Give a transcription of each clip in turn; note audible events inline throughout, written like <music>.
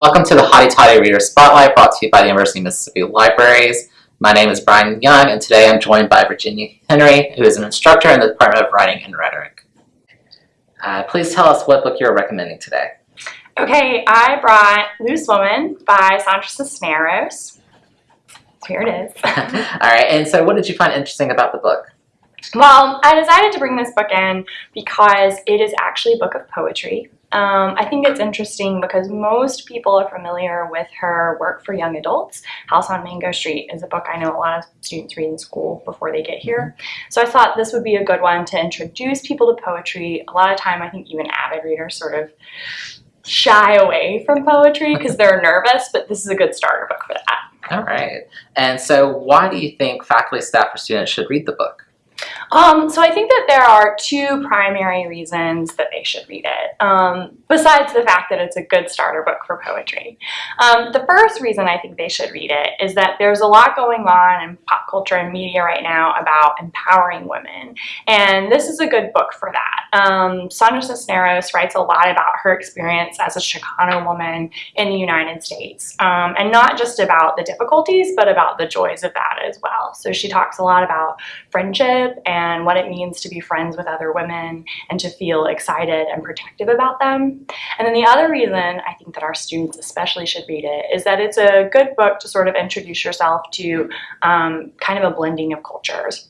Welcome to the Hotty Toddy Reader Spotlight brought to you by the University of Mississippi Libraries. My name is Brian Young and today I'm joined by Virginia Henry, who is an instructor in the Department of Writing and Rhetoric. Uh, please tell us what book you're recommending today. Okay, I brought Loose Woman by Sandra Cisneros. Here it is. <laughs> Alright, and so what did you find interesting about the book? Well, I decided to bring this book in because it is actually a book of poetry. Um, I think it's interesting because most people are familiar with her work for young adults. House on Mango Street is a book I know a lot of students read in school before they get here. So I thought this would be a good one to introduce people to poetry. A lot of time I think even avid readers sort of shy away from poetry because they're nervous, but this is a good starter book for that. Alright, and so why do you think faculty, staff, or students should read the book? Um, so I think that there are two primary reasons that they should read it, um, besides the fact that it's a good starter book for poetry. Um, the first reason I think they should read it is that there's a lot going on in pop culture and media right now about empowering women, and this is a good book for that. Um, Sandra Cisneros writes a lot about her experience as a Chicano woman in the United States, um, and not just about the difficulties, but about the joys of that as well. So she talks a lot about friendship and what it means to be friends with other women and to feel excited and protective about them. And then the other reason I think that our students especially should read it is that it's a good book to sort of introduce yourself to um, kind of a blending of cultures.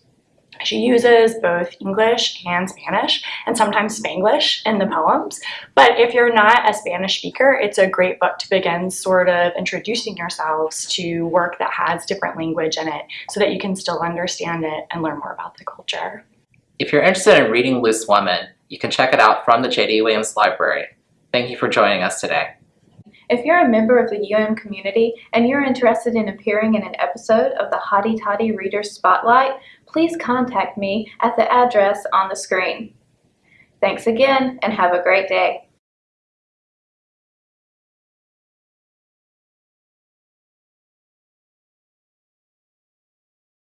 She uses both English and Spanish and sometimes Spanglish in the poems. But if you're not a Spanish speaker, it's a great book to begin sort of introducing yourselves to work that has different language in it so that you can still understand it and learn more about the culture. If you're interested in reading Loose Woman, you can check it out from the J.D. Williams Library. Thank you for joining us today. If you're a member of the UM community and you're interested in appearing in an episode of the Hotty Toddy Reader Spotlight, please contact me at the address on the screen. Thanks again and have a great day.